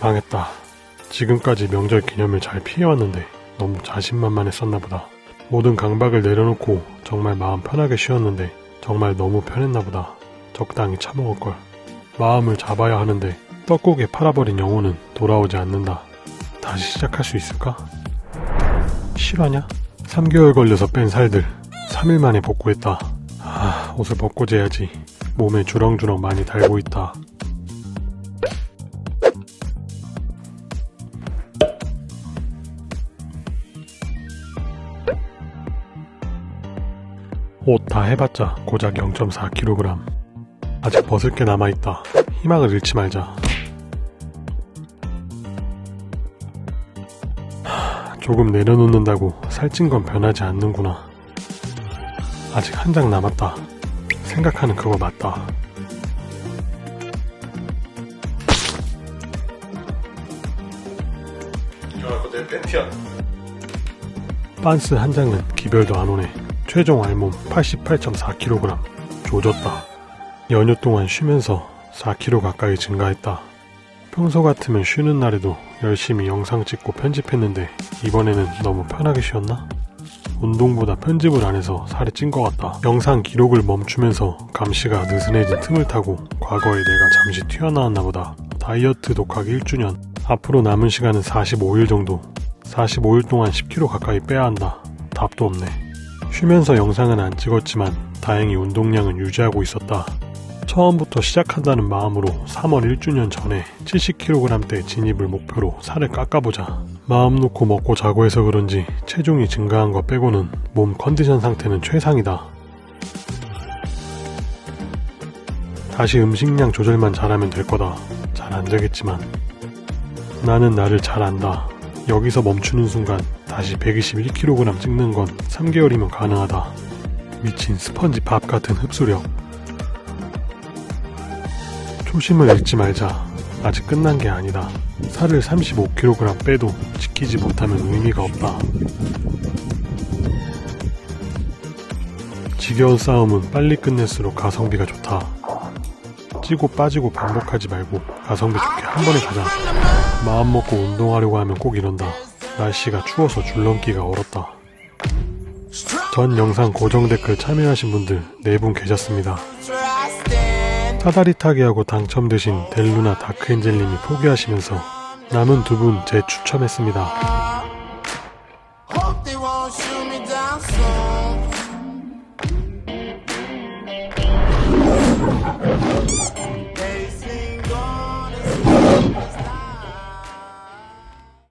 망했다. 지금까지 명절 기념일 잘 피해왔는데 너무 자신만만했었나 보다. 모든 강박을 내려놓고 정말 마음 편하게 쉬었는데 정말 너무 편했나 보다. 적당히 참아올걸. 마음을 잡아야 하는데 떡국에 팔아버린 영혼은 돌아오지 않는다. 다시 시작할 수 있을까? 실화냐? 3개월 걸려서 뺀 살들 3일 만에 복구했다. 아, 옷을 벗고 재야지. 몸에 주렁주렁 많이 달고 있다. 옷 다 해봤자 고작 0.4kg. 아직 벗을 게 남아있다. 희망을 잃지 말자. 하, 조금 내려놓는다고 살찐 건 변하지 않는구나. 아직 한 장 남았다. 생각하는 그거 맞다. 야, 그거 내 팬티야. 빤스 한 장은 기별도 안 오네. 최종 알몸 88.4kg. 조졌다. 연휴 동안 쉬면서 4kg 가까이 증가했다. 평소 같으면 쉬는 날에도 열심히 영상 찍고 편집했는데 이번에는 너무 편하게 쉬었나? 운동보다 편집을 안 해서 살이 찐 것 같다. 영상 기록을 멈추면서 감시가 느슨해진 틈을 타고 과거에 내가 잠시 튀어나왔나 보다. 다이어트 독하기 1주년. 앞으로 남은 시간은 45일 정도. 45일 동안 10kg 가까이 빼야 한다. 답도 없네. 쉬면서 영상은 안 찍었지만 다행히 운동량은 유지하고 있었다. 처음부터 시작한다는 마음으로 3월 1주년 전에 70kg대 진입을 목표로 살을 깎아보자. 마음 놓고 먹고 자고 해서 그런지 체중이 증가한 거 빼고는 몸 컨디션 상태는 최상이다. 다시 음식량 조절만 잘하면 될 거다. 잘 안 되겠지만. 나는 나를 잘 안다. 여기서 멈추는 순간 다시 121kg 찍는 건 3개월이면 가능하다. 미친 스펀지 밥 같은 흡수력. 초심을 잃지 말자. 아직 끝난 게 아니다. 살을 35kg 빼도 지키지 못하면 의미가 없다. 지겨운 싸움은 빨리 끝낼수록 가성비가 좋다. 찌고 빠지고 반복하지 말고 가성비 좋게 한 번에 가자. 마음 먹고 운동하려고 하면 꼭 이런다. 날씨가 추워서 줄넘기가 얼었다. 전 영상 고정 댓글 참여하신 분들 4분 계셨습니다. 사다리 타기하고 당첨되신 델루나 다크엔젤님이 포기하시면서 남은 두 분 재추첨했습니다.